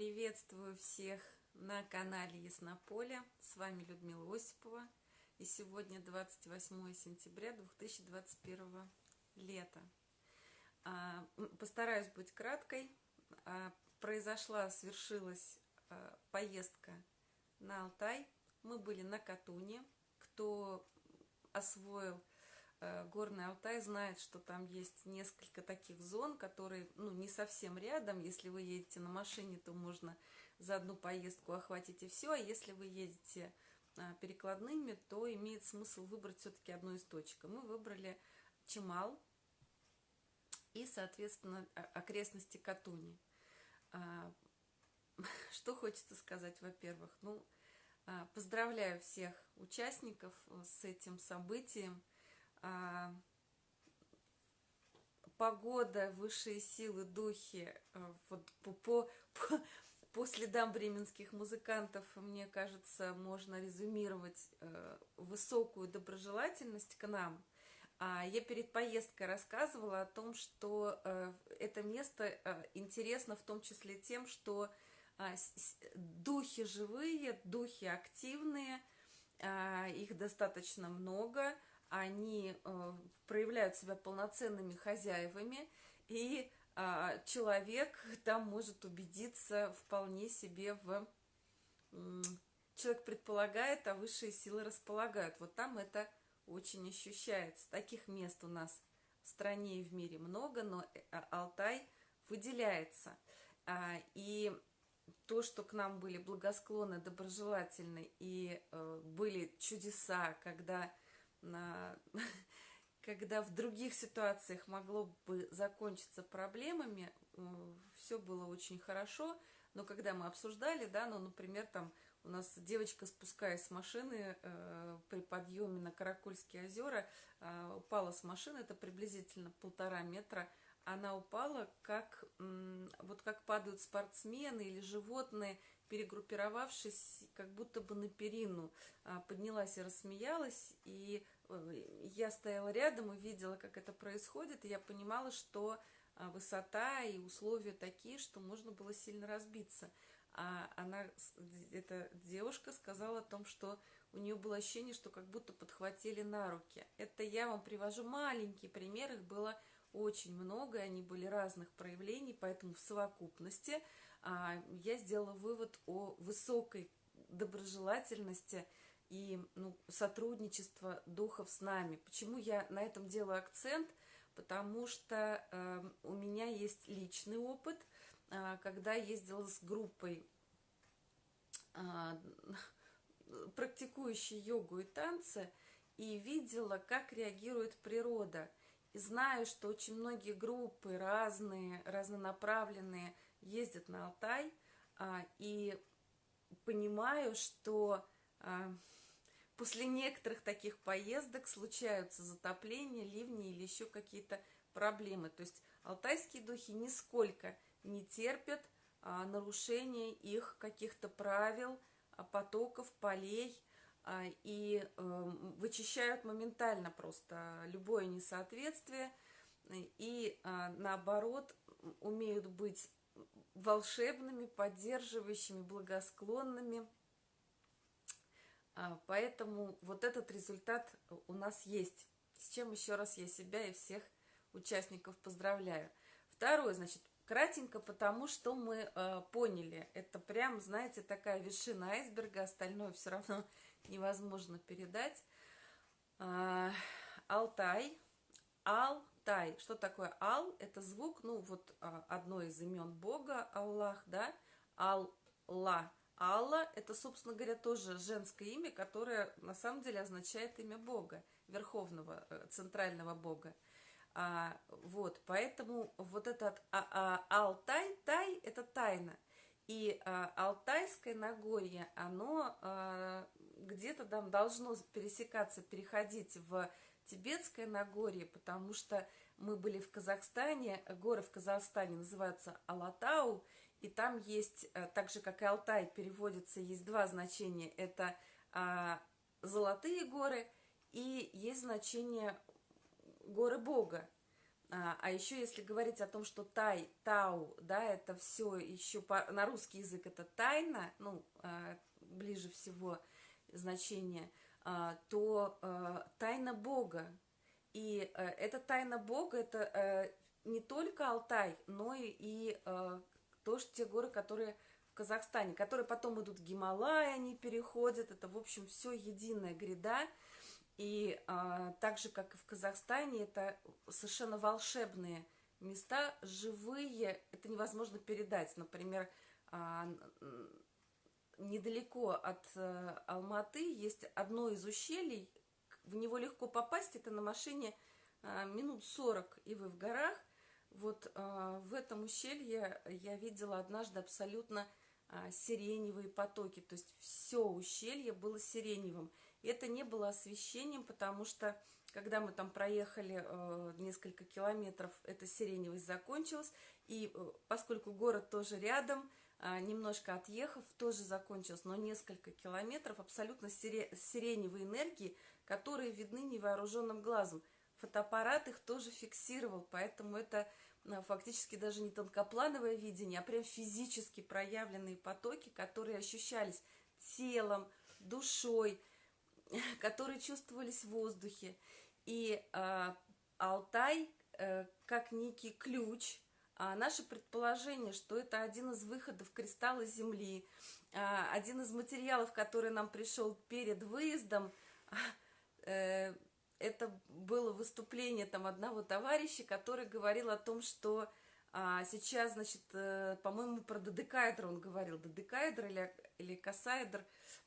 Приветствую всех на канале Яснополе. С вами Людмила Осипова. И сегодня 28 сентября 2021 лета. А, постараюсь быть краткой. А, произошла, свершилась а, поездка на Алтай. Мы были на Катуне. Кто освоил Горный Алтай знает, что там есть несколько таких зон, которые ну, не совсем рядом. Если вы едете на машине, то можно за одну поездку охватить и все. А если вы едете а, перекладными, то имеет смысл выбрать все-таки одну из точек. Мы выбрали Чемал и, соответственно, окрестности Катуни. А, что хочется сказать, во-первых? Ну, а, поздравляю всех участников с этим событием а, погода, высшие силы, духи, а, вот по, по, по, по следам бременских музыкантов, мне кажется, можно резюмировать э, высокую доброжелательность к нам. А я перед поездкой рассказывала о том, что э, это место э, интересно в том числе тем, что э, духи живые, духи активные, э, их достаточно много – они э, проявляют себя полноценными хозяевами, и э, человек там может убедиться вполне себе в... Э, человек предполагает, а высшие силы располагают. Вот там это очень ощущается. Таких мест у нас в стране и в мире много, но э, Алтай выделяется. А, и то, что к нам были благосклонны, доброжелательны, и э, были чудеса, когда. когда в других ситуациях могло бы закончиться проблемами, все было очень хорошо, но когда мы обсуждали, да, ну, например, там у нас девочка, спускаясь с машины э, при подъеме на Каракульские озера, э, упала с машины, это приблизительно полтора метра, она упала, как, э, вот как падают спортсмены или животные, перегруппировавшись, как будто бы на перину, а, поднялась и рассмеялась, и э, я стояла рядом и видела, как это происходит, и я понимала, что а, высота и условия такие, что можно было сильно разбиться. А она, эта девушка сказала о том, что у нее было ощущение, что как будто подхватили на руки. Это я вам привожу маленький пример, их было очень много, они были разных проявлений, поэтому в совокупности – я сделала вывод о высокой доброжелательности и ну, сотрудничества духов с нами. Почему я на этом делаю акцент? Потому что э, у меня есть личный опыт, э, когда ездила с группой э, практикующей йогу и танцы, и видела, как реагирует природа. И знаю, что очень многие группы разные, разнонаправленные – ездят на Алтай, а, и понимаю, что а, после некоторых таких поездок случаются затопления, ливни или еще какие-то проблемы. То есть алтайские духи нисколько не терпят а, нарушения их каких-то правил, а, потоков, полей, а, и а, вычищают моментально просто любое несоответствие, и а, наоборот умеют быть волшебными, поддерживающими, благосклонными. А, поэтому вот этот результат у нас есть. С чем еще раз я себя и всех участников поздравляю. Второе, значит, кратенько, потому что мы э, поняли. Это прям, знаете, такая вершина айсберга, остальное все равно невозможно передать. Э, Алтай, Ал Тай. Что такое Ал? Это звук, ну вот а, одно из имен Бога, Аллах, да? Алла. Алла – это, собственно говоря, тоже женское имя, которое на самом деле означает имя Бога, Верховного, э, Центрального Бога. А, вот, поэтому вот этот а, а, Алтай, Тай – это тайна. И а, Алтайское Нагорье, оно а, где-то там должно пересекаться, переходить в Тибетское Нагорье, потому что мы были в Казахстане, горы в Казахстане называются Алатау, и там есть, э, так же как и Алтай переводится, есть два значения. Это а, золотые горы и есть значение горы Бога. А, а еще если говорить о том, что тай, тау, да, это все еще по, на русский язык это тайна, ну, а, ближе всего значение, то а, тайна Бога. И а, эта тайна Бога, это а, не только Алтай, но и, а, тоже те горы, которые в Казахстане, которые потом идут в Гималай, они переходят, это, в общем, все единая гряда, и а, так же, как и в Казахстане, это совершенно волшебные места, живые, это невозможно передать. Например, а, недалеко от а, Алматы есть одно из ущелий, в него легко попасть, это на машине а, минут 40, и вы в горах. Вот а, в этом ущелье я видела однажды абсолютно сиреневые потоки, то есть все ущелье было сиреневым. Это не было освещением, потому что, когда мы там проехали э, несколько километров, эта сиреневость закончилась. И э, поскольку город тоже рядом, э, немножко отъехав, тоже закончилась, но несколько километров абсолютно сире сиреневой энергии, которые видны невооруженным глазом. Фотоаппарат их тоже фиксировал, поэтому это э, фактически даже не тонкоплановое видение, а прям физически проявленные потоки, которые ощущались телом, душой, которые чувствовались в воздухе. И э, Алтай э, как некий ключ, а наше предположение, что это один из выходов кристалла Земли, э, один из материалов, который нам пришел перед выездом, э, это было выступление там одного товарища, который говорил о том, что а, сейчас, значит, э, по-моему, про додекаэдр он говорил, додекаэдр или, или косаэдр,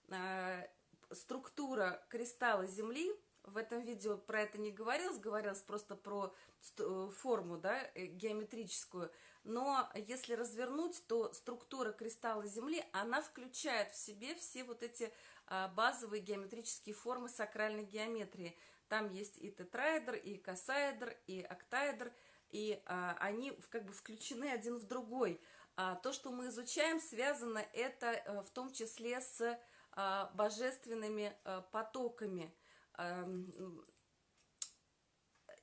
э, структура кристалла Земли, в этом видео про это не говорилось, говорилось просто про э, форму, да, э, геометрическую. Но если развернуть, то структура кристалла Земли, она включает в себе все вот эти а, базовые геометрические формы сакральной геометрии. Там есть и тетраэдр, и косаэдр, и октаэдр, и а, они как бы включены один в другой. А то, что мы изучаем, связано это а, в том числе с а, божественными а, потоками.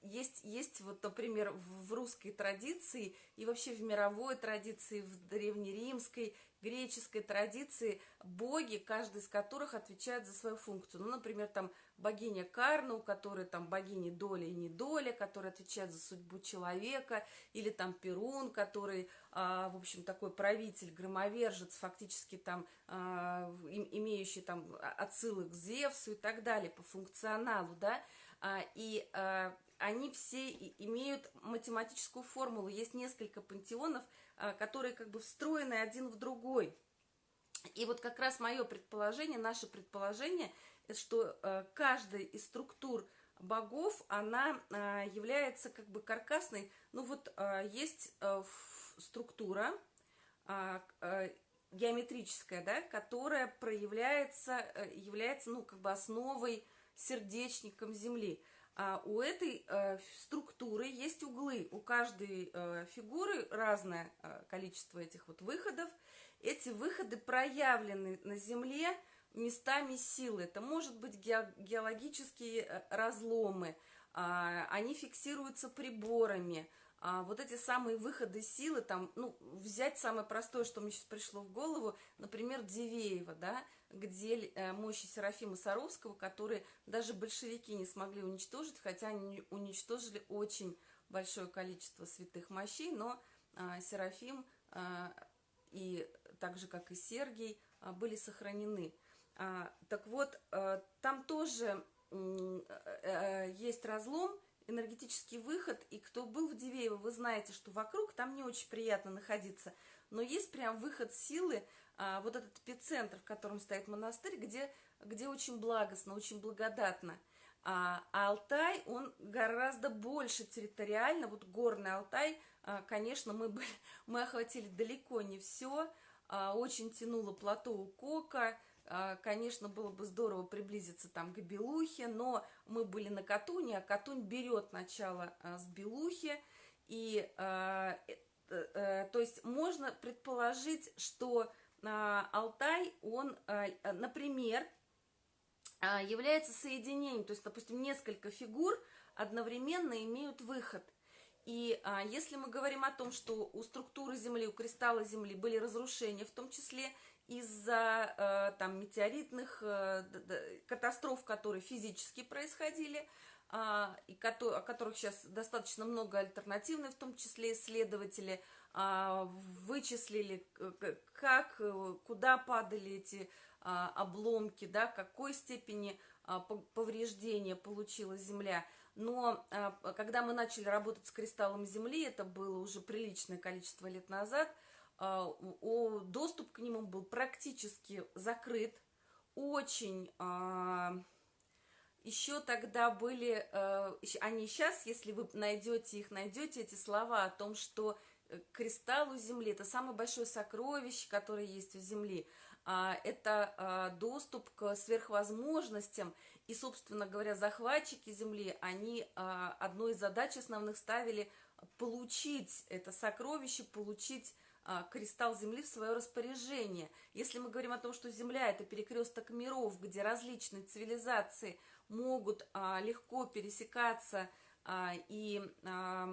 Есть, есть вот, например, в русской традиции и вообще в мировой традиции, в древнеримской, греческой традиции боги, каждый из которых отвечает за свою функцию. Ну, например, там богиня Карна, у которой там богиня доля и недоля, которая отвечает за судьбу человека, или там Перун, который, а, в общем, такой правитель, громовержец, фактически там а, имеющий там отсылы к Зевсу и так далее по функционалу, да, а, и а, они все имеют математическую формулу. Есть несколько пантеонов, которые как бы встроены один в другой. И вот как раз мое предположение, наше предположение, что а, каждая из структур богов, она а, является как бы каркасной. Ну вот есть структура геометрическая, да, которая проявляется, является, ну, как бы основой, сердечником Земли. А у этой э, структуры есть углы. У каждой э, фигуры разное э, количество этих вот выходов. Эти выходы проявлены на Земле местами силы. Это может быть ге геологические э, разломы. Э, они фиксируются приборами. А вот эти самые выходы силы, там, ну, взять самое простое, что мне сейчас пришло в голову, например, Дивеева, да, где э, мощи Серафима Саровского, которые даже большевики не смогли уничтожить, хотя они уничтожили очень большое количество святых мощей, но а, Серафим а, и так же, как и Сергий, а, были сохранены. А, так вот, а, там тоже а, есть разлом, энергетический выход, и кто был в Дивеево, вы знаете, что вокруг там не очень приятно находиться, но есть прям выход силы, а, вот этот эпицентр, в котором стоит монастырь, где, где очень благостно, очень благодатно. А, а Алтай, он гораздо больше территориально, вот горный Алтай, а, конечно, мы, мы охватили далеко не все, а, очень тянуло плато у Кока, а, конечно, было бы здорово приблизиться там к Белухе, но мы были на Катуне, а Катунь берет начало а, с Белухи, и, а, э, э, то есть можно предположить, что а, Алтай, он, а, например, а, является соединением, то есть, допустим, несколько фигур одновременно имеют выход. И а, если мы говорим о том, что у структуры Земли, у кристалла Земли были разрушения, в том числе из-за э, там метеоритных э, катастроф, которые физически происходили, э, и о которых сейчас достаточно много альтернативных, в том числе исследователи, э, вычислили, как, э, куда падали эти э, обломки, да, какой степени повреждения получила Земля – но а, когда мы начали работать с кристаллом Земли, это было уже приличное количество лет назад, а, доступ к нему был практически закрыт. Очень а, еще тогда были, они сейчас, если вы найдете их, найдете эти слова о том, что э, кристалл у Земли – это самое большое сокровище, которое есть у Земли. Это доступ к сверхвозможностям – и, собственно говоря, захватчики Земли, они а, одной из задач основных ставили получить это сокровище, получить а, кристалл Земли в свое распоряжение. Если мы говорим о том, что Земля – это перекресток миров, где различные цивилизации могут а, легко пересекаться, а, и, а,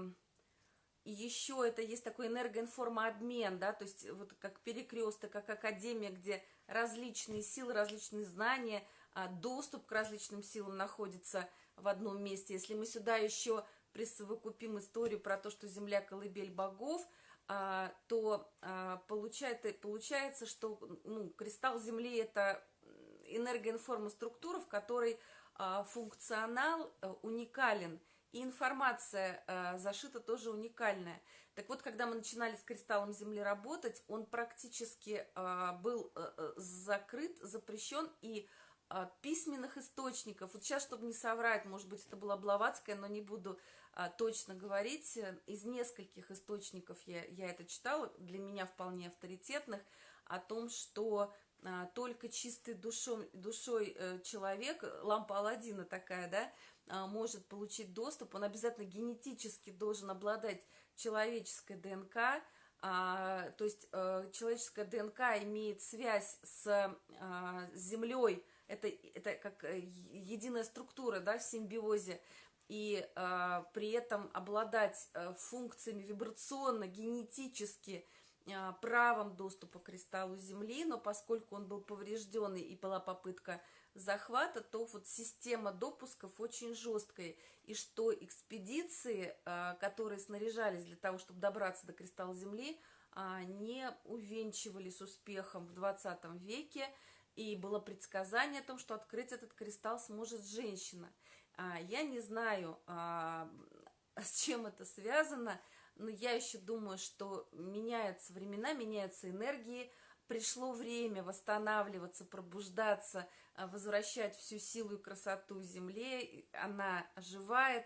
и еще это есть такой энергоинформообмен, да, то есть вот как перекресток, как академия, где различные силы, различные знания – а, доступ к различным силам находится в одном месте. Если мы сюда еще присовокупим историю про то, что Земля – колыбель богов, а, то а, получается, получается что ну, кристалл Земли – это энергоинформоструктура, в которой функционал э, уникален, и информация зашита тоже уникальная. Так вот, когда мы начинали с кристаллом Земли работать, он практически был э, э, закрыт, запрещен, и а, письменных источников. Вот сейчас, чтобы не соврать, может быть, это была Блаватская, но не буду а, точно говорить. Из нескольких источников я, я это читала, для меня вполне авторитетных, о том, что а, только чистой душой, душой э, человек, лампа Алладина такая, да, а, может получить доступ. Он обязательно генетически должен обладать человеческой ДНК, а, то есть а, человеческая ДНК имеет связь с, а, с Землей, это, это как э, единая структура, да, в симбиозе, и э, при этом обладать э, функциями вибрационно, генетически, э, правом доступа к кристаллу Земли, но поскольку он был поврежденный и была попытка захвата, то вот система допусков очень жесткая, и что экспедиции, э, которые снаряжались для того, чтобы добраться до кристалла Земли, э, не увенчивались успехом в 20 веке, и было предсказание о том, что открыть этот кристалл сможет женщина. А, я не знаю, а, с чем это связано, но я еще думаю, что меняются времена, меняются энергии, пришло время восстанавливаться, пробуждаться, а, возвращать всю силу и красоту Земле. Она оживает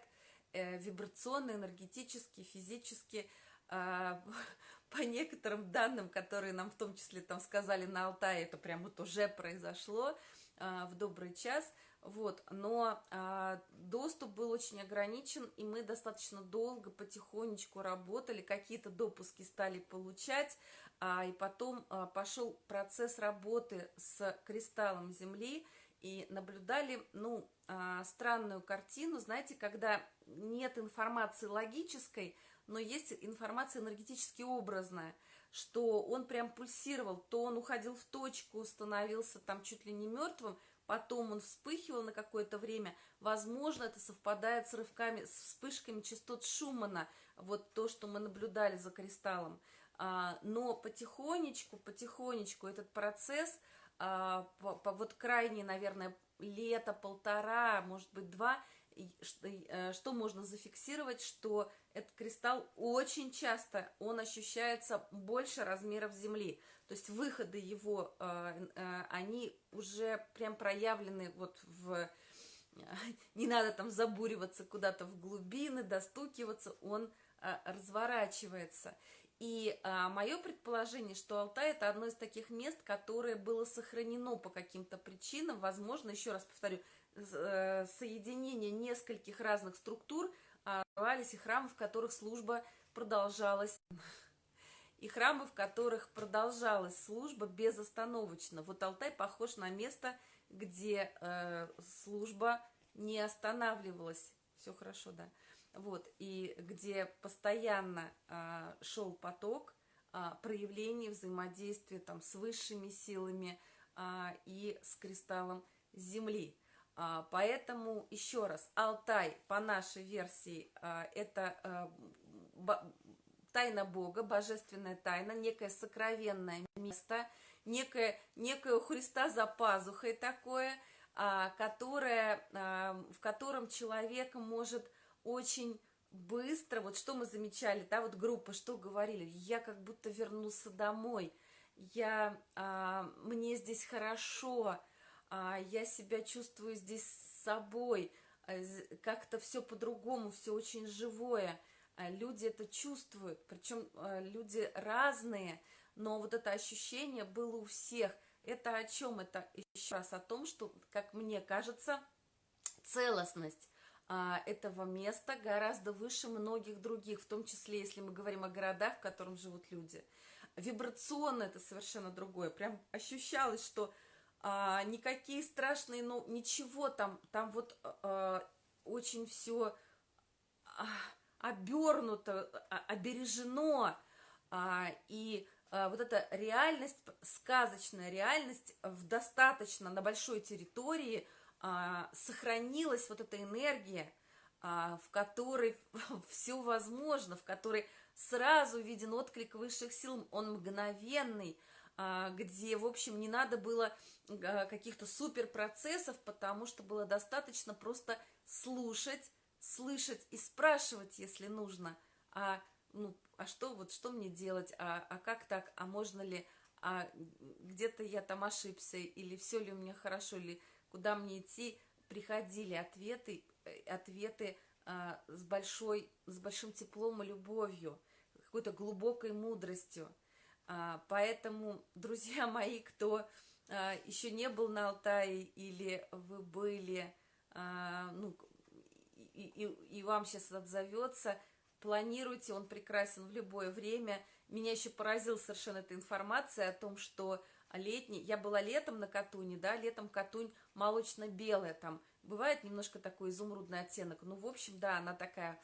э, вибрационно, энергетически, физически. по некоторым данным, которые нам в том числе там сказали на Алтае, это прям вот уже произошло а, в добрый час, вот, но а, доступ был очень ограничен, и мы достаточно долго, потихонечку работали, какие-то допуски стали получать, а, и потом а, пошел процесс работы с кристаллом Земли, и наблюдали, ну, а, странную картину, знаете, когда нет информации логической, но есть информация энергетически образная, что он прям пульсировал, то он уходил в точку, становился там чуть ли не мертвым, потом он вспыхивал на какое-то время. Возможно, это совпадает с рывками, с вспышками частот Шумана, вот то, что мы наблюдали за кристаллом. А, но потихонечку, потихонечку этот процесс, а, вот крайне, наверное, лето, полтора, может быть, два, что можно зафиксировать, что этот кристалл очень часто, он ощущается больше размеров Земли. То есть выходы его, э, э, они уже прям проявлены вот в... Не надо там забуриваться куда-то в глубины, достукиваться, он разворачивается. И мое предположение, что Алтай это одно из таких мест, которое было сохранено по каким-то причинам, возможно, еще раз повторю, Э, соединение нескольких разных структур оставались и храмы, в которых служба продолжалась, и храмы, в которых продолжалась служба безостановочно. Вот Алтай похож на место, где э, служба не останавливалась. Все хорошо, да. вот, и где постоянно а, шел поток а, проявлений взаимодействия там с высшими силами а, и с кристаллом Земли. А, поэтому еще раз, Алтай по нашей версии а, это а, тайна Бога, божественная тайна, некое сокровенное место, некое, некое у Христа за пазухой такое, которое, в котором человек может очень быстро, вот что мы замечали, да, вот группа, что говорили, я как будто вернулся домой, я, мне здесь хорошо, я себя чувствую здесь с собой, а, как-то все по-другому, все очень живое, а, люди это чувствуют, причем а, люди разные, но вот это ощущение было у всех. Это о чем? Это еще раз о том, что, как мне кажется, целостность а, этого места гораздо выше многих других, в том числе, если мы говорим о городах, в которых живут люди. Вибрационно это совершенно другое. Прям ощущалось, что а, никакие страшные, ну, ничего там, там вот а, очень все а, обернуто, а, обережено, а, и а, вот эта реальность, сказочная реальность в достаточно на большой территории – а, сохранилась вот эта энергия, а, в которой все возможно, в которой сразу виден отклик высших сил, он мгновенный, а, где, в общем, не надо было а, каких-то суперпроцессов, потому что было достаточно просто слушать, слышать и спрашивать, если нужно, а, ну, а что, вот что мне делать, а, а как так, а можно ли, а где-то я там ошибся, или все ли у меня хорошо, или куда мне идти, приходили ответы, э, ответы а, с, большой, с большим теплом и любовью, какой-то глубокой мудростью. А, поэтому, друзья мои, кто а, еще не был на Алтае или вы были, а, ну, и, и, и вам сейчас отзовется, планируйте, он прекрасен в любое время. Меня еще поразила совершенно эта информация о том, что летний, я была летом на Катуне, да, летом Катунь молочно-белая, там бывает немножко такой изумрудный оттенок, ну, в общем, да, она такая,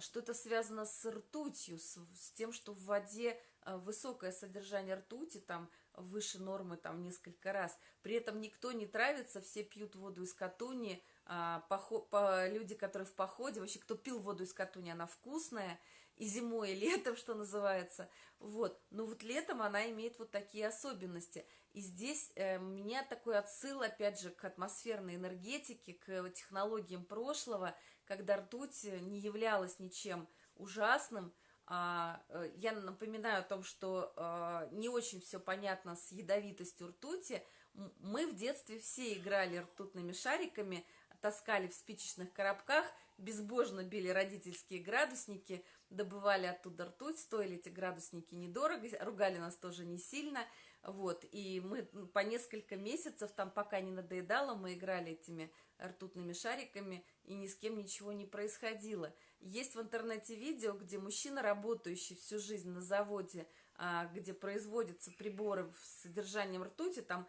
что-то связано с ртутью, с, с тем, что в воде высокое содержание ртути, там, выше нормы, там, несколько раз, при этом никто не травится, все пьют воду из Катуни, а, по, по, люди, которые в походе, вообще, кто пил воду из Катуни, она вкусная, и зимой, и летом, что называется. Вот. Но вот летом она имеет вот такие особенности. И здесь э, у меня такой отсыл, опять же, к атмосферной энергетике, к технологиям прошлого, когда ртуть не являлась ничем ужасным. А, э, я напоминаю о том, что э, не очень все понятно с ядовитостью ртути. Мы в детстве все играли ртутными шариками, таскали в спичечных коробках, безбожно били родительские градусники – добывали оттуда ртуть, стоили эти градусники недорого, ругали нас тоже не сильно, вот, и мы по несколько месяцев, там пока не надоедало, мы играли этими ртутными шариками, и ни с кем ничего не происходило. Есть в интернете видео, где мужчина, работающий всю жизнь на заводе, а, где производятся приборы с содержанием ртути, там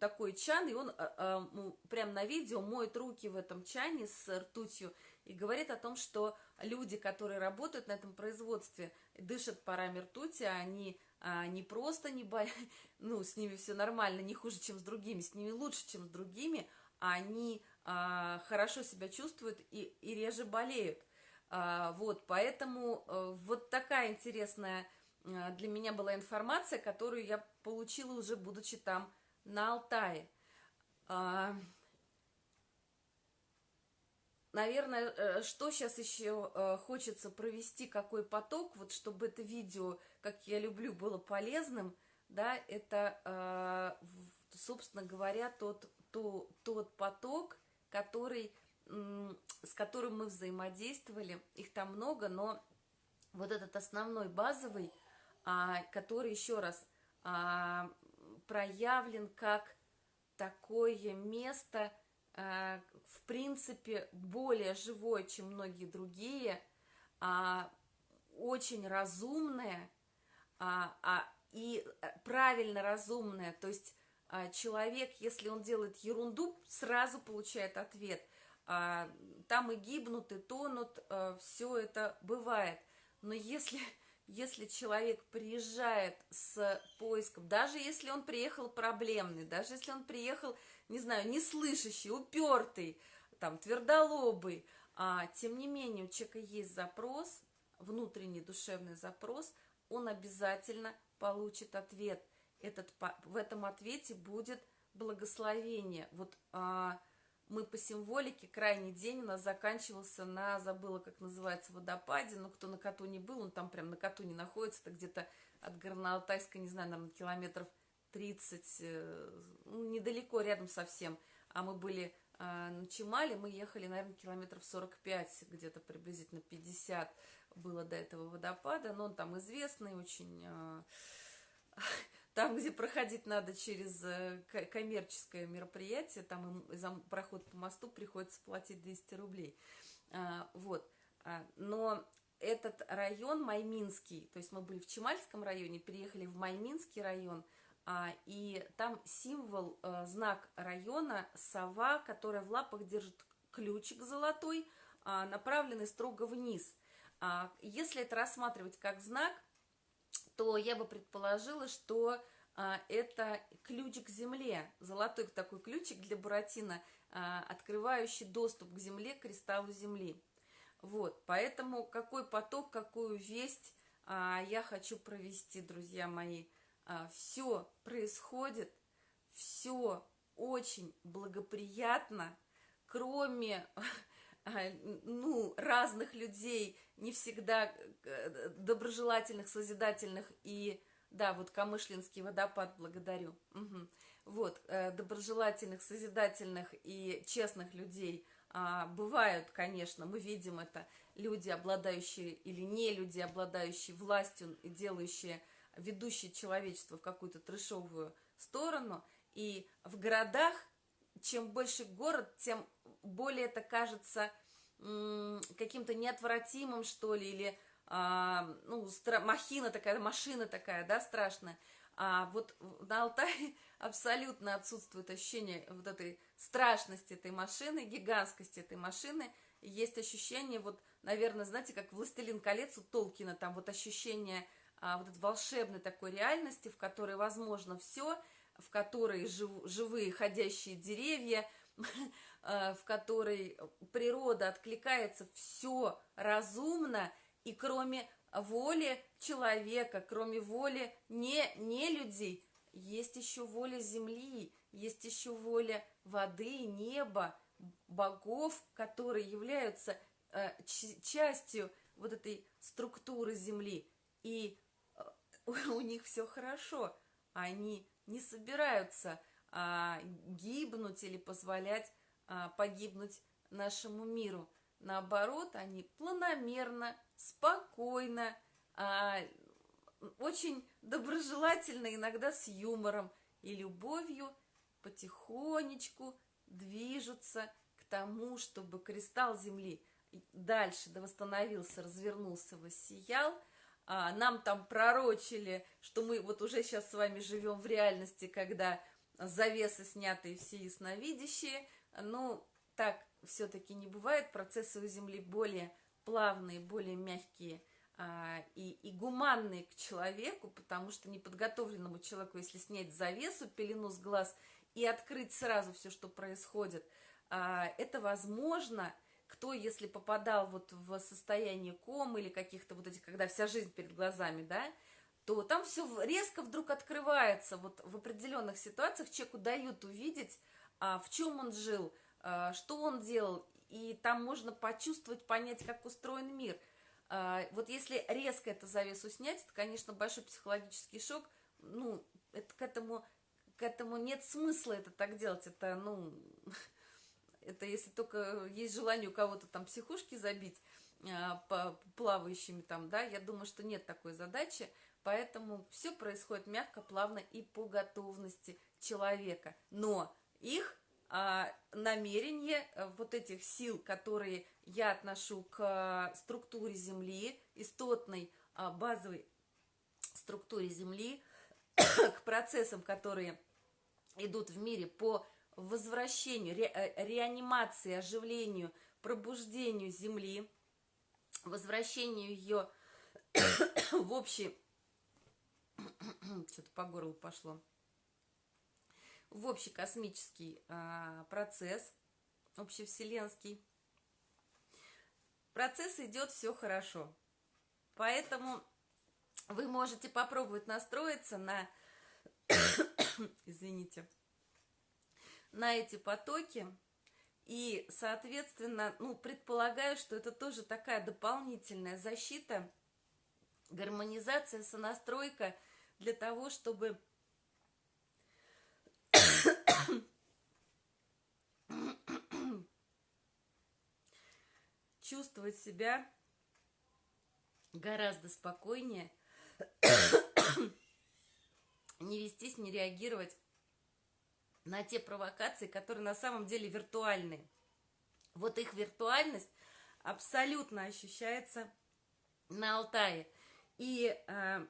такой чан, и он а, а, прям на видео моет руки в этом чане с ртутью, и говорит о том, что люди, которые работают на этом производстве, дышат парами ртути, они а, не просто не бо... ну, с ними все нормально, не хуже, чем с другими, с ними лучше, чем с другими, они хорошо себя чувствуют и, и реже болеют. А, вот, поэтому а, вот такая интересная а, для меня была информация, которую я получила уже будучи там на Алтае. А, Наверное, э, что сейчас еще э, хочется провести, какой поток, вот чтобы это видео, как я люблю, было полезным, да, это, э, собственно говоря, тот, тот, тот поток, который, с которым мы взаимодействовали, их там много, но вот этот основной, базовый, а, который, еще раз, а, проявлен как такое место, Э, в принципе, более живое, чем многие другие, а, очень разумное а, а, и правильно разумное. То есть человек, если он делает ерунду, сразу получает ответ. Там и гибнут, и тонут, а, все это бывает. Но если, если человек приезжает с поиском, даже если он приехал проблемный, даже если он приехал, не знаю, неслышащий, упертый, там, твердолобый, а, тем не менее у человека есть запрос, внутренний душевный запрос, он обязательно получит ответ. Этот, в этом ответе будет благословение. Вот а, мы по символике, крайний день у нас заканчивался на, забыла, как называется, водопаде, но кто на Катуне был, он там прям на Катуне находится, это где-то от Горно-Алтайска, не знаю, наверное, километров 30, э, ну, недалеко, рядом совсем. А мы были э, на Чемале, мы ехали, наверное, километров 45, где-то приблизительно 50 было до этого водопада, но он там известный, очень... Э, там, где проходить надо через э, коммерческое мероприятие, там за проход по мосту приходится платить 200 рублей. А, вот. А, но этот район Майминский, то есть мы были в Чемальском районе, переехали в Майминский район, а, и там символ, э, знак района, сова, которая в лапах держит ключик золотой, направленный строго вниз. Если это рассматривать как знак, то я бы предположила, что а, это ключ к земле, золотой такой ключик для Буратино, а, открывающий доступ к земле, к кристаллу земли. Вот, поэтому какой поток, какую весть а, я хочу провести, друзья мои. А, все происходит, все очень благоприятно, кроме ну, разных людей, не всегда э, доброжелательных, созидательных и, да, вот Камышлинский водопад благодарю. Угу. Вот, э, доброжелательных, созидательных и честных людей а, бывают, конечно, мы видим это, люди, обладающие или не люди, обладающие властью и делающие, ведущие человечество в какую-то трешовую сторону. И в городах, чем больше город, тем более это кажется каким-то неотвратимым, что ли, или а, ну, махина такая, машина такая, да, страшная. А вот на Алтае абсолютно отсутствует ощущение вот этой страшности этой машины, гигантскости этой машины. Есть ощущение, вот, наверное, знаете, как «Властелин колец» у Толкина, там вот ощущение а, вот этой волшебной такой реальности, в которой возможно все, в которой жив, живые ходящие деревья, Э, в которой природа откликается все разумно, и кроме воли человека, кроме воли не, не людей, есть еще воля земли, есть еще воля воды, неба, богов, которые являются э, частью вот этой структуры земли. И э, у них все хорошо, они не собираются а, гибнуть или позволять а, погибнуть нашему миру. Наоборот, они планомерно, спокойно, а, очень доброжелательно, иногда с юмором и любовью потихонечку движутся к тому, чтобы кристалл Земли дальше да восстановился, развернулся, воссиял. А, нам там пророчили, что мы вот уже сейчас с вами живем в реальности, когда завесы сняты и все ясновидящие, ну, так все-таки не бывает. Процессы у Земли более плавные, более мягкие а, и, и гуманные к человеку, потому что неподготовленному человеку, если снять завесу, пелену с глаз и открыть сразу все, что происходит, а, это возможно. Кто, если попадал вот в состояние комы или каких-то вот этих, когда вся жизнь перед глазами, да, то там все резко вдруг открывается. Вот в определенных ситуациях человеку дают увидеть а, в чем он жил, а, что он делал, и там можно почувствовать, понять, как устроен мир. А, вот если резко эту завесу снять, это, конечно, большой психологический шок, ну, это, к, этому, к этому нет смысла это так делать, это, ну, это если только есть желание у кого-то там психушки забить, по плавающими там, да, я думаю, что нет такой задачи, поэтому все происходит мягко, плавно и по готовности человека. Но их а, намерение э, вот этих сил, которые я отношу к а, структуре Земли, истотной а, базовой структуре Земли, к процессам, которые идут в мире по возвращению, ре, э, реанимации, оживлению, пробуждению Земли, возвращению ее в общий... Что-то по горлу пошло. В общий космический а, процесс, общевселенский. Процесс идет все хорошо. Поэтому вы можете попробовать настроиться на, извините, на эти потоки. И, соответственно, ну, предполагаю, что это тоже такая дополнительная защита, гармонизация, сонастройка для того, чтобы чувствовать себя гораздо спокойнее, не вестись, не реагировать на те провокации, которые на самом деле виртуальные. Вот их виртуальность абсолютно ощущается на Алтае. И э,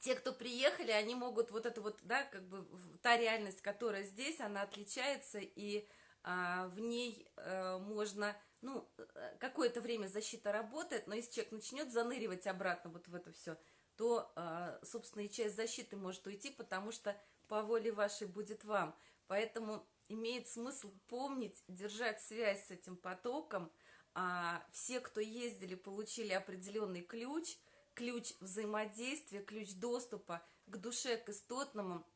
те, кто приехали, они могут вот это вот, да, как бы та реальность, которая здесь, она отличается, и э, в ней э, можно ну, э, какое-то время защита работает, но если человек начнет заныривать обратно вот в это все, то, а, собственно, и часть защиты может уйти, потому что по воле вашей будет вам. Поэтому имеет смысл помнить, держать связь с этим потоком. А все, кто ездили, получили определенный ключ, ключ взаимодействия, ключ доступа к душе, к истотному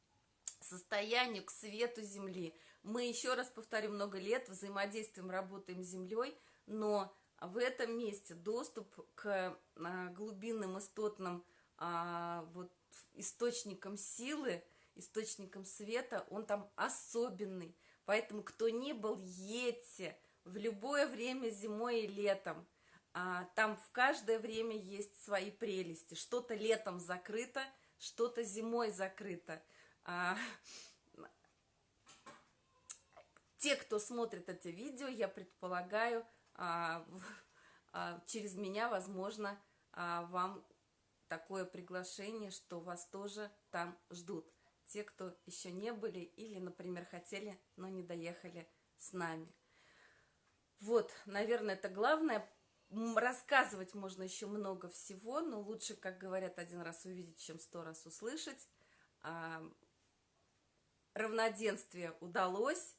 состоянию, к свету Земли. Мы, еще раз повторю, много лет взаимодействуем, работаем с Землей, но в этом месте доступ к а, глубинным истотным а, вот, источникам силы, источникам света, он там особенный. Поэтому, кто не был, едьте в любое время, зимой и летом. А, там в каждое время есть свои прелести. Что-то летом закрыто, что-то зимой закрыто. А, те, кто смотрит это видео, я предполагаю, а, через меня, возможно, вам такое приглашение, что вас тоже там ждут. Те, кто еще не были или, например, хотели, но не доехали с нами. Вот, наверное, это главное. Рассказывать можно еще много всего, но лучше, как говорят, один раз увидеть, чем сто раз услышать. Равноденствие удалось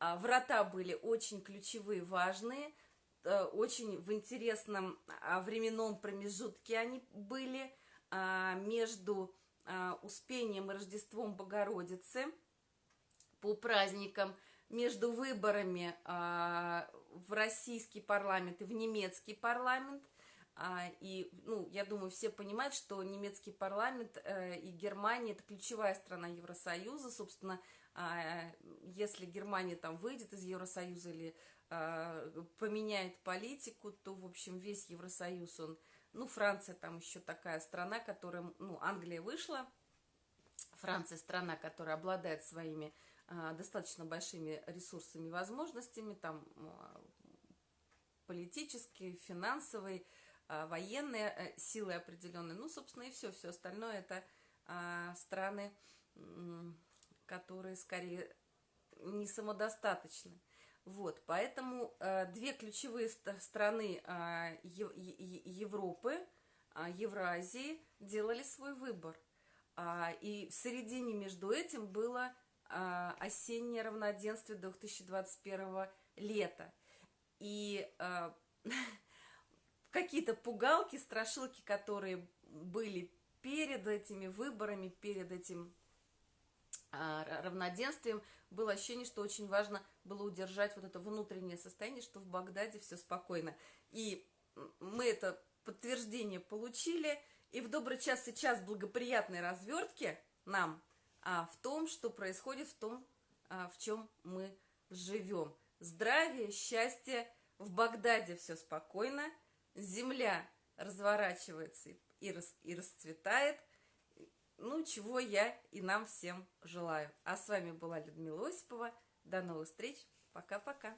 а, врата были очень ключевые, важные, э, очень в интересном а, временном промежутке они были а, между Успением и Рождеством Богородицы по праздникам, между выборами в российский парламент и в немецкий парламент. И, ну, я думаю, все понимают, что немецкий парламент э, и Германия – это ключевая страна Евросоюза. Собственно, а, если Германия там выйдет из Евросоюза или а, поменяет политику, то, в общем, весь Евросоюз, он, ну, Франция там еще такая страна, которая, ну, Англия вышла, Франция страна, которая обладает своими а, достаточно большими ресурсами возможностями, там, политические, финансовые, военные э, силы определенные, ну, собственно, и все, все остальное это страны которые скорее не самодостаточны. Вот, поэтому э, две ключевые страны э, Европы, э, Евразии делали свой выбор. А, и в середине между этим было э, осеннее равноденствие 2021 лета. И э, какие-то пугалки, страшилки, которые были перед этими выборами, перед этим а, равноденствием, было ощущение, что очень важно было удержать вот это внутреннее состояние, что в Багдаде все спокойно. И мы это подтверждение получили, и в добрый час сейчас благоприятной развертки нам а, в том, что происходит, в том, а, в чем мы живем. Здравие, счастье, в Багдаде все спокойно, земля разворачивается и, рас, и расцветает, ну, чего я и нам всем желаю. А с вами была Людмила Осипова. До новых встреч. Пока-пока.